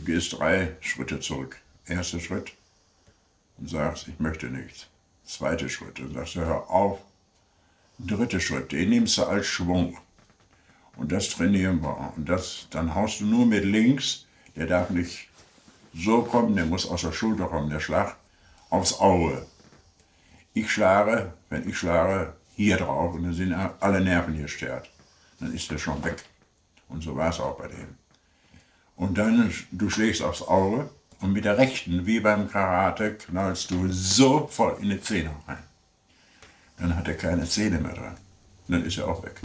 Du gehst drei Schritte zurück. Erster Schritt und sagst, ich möchte nichts. Zweiter Schritt und sagst, hör auf. Dritter Schritt, den nimmst du als Schwung. Und das trainieren wir. Und das, dann haust du nur mit links, der darf nicht so kommen, der muss aus der Schulter kommen, der Schlag, aufs Auge. Ich schlage, wenn ich schlage, hier drauf und dann sind alle Nerven hier stört. Dann ist der schon weg. Und so war es auch bei dem. Und dann, du schlägst aufs Auge und mit der rechten, wie beim Karate, knallst du so voll in die Zähne rein. Dann hat er keine Zähne mehr dran. dann ist er auch weg.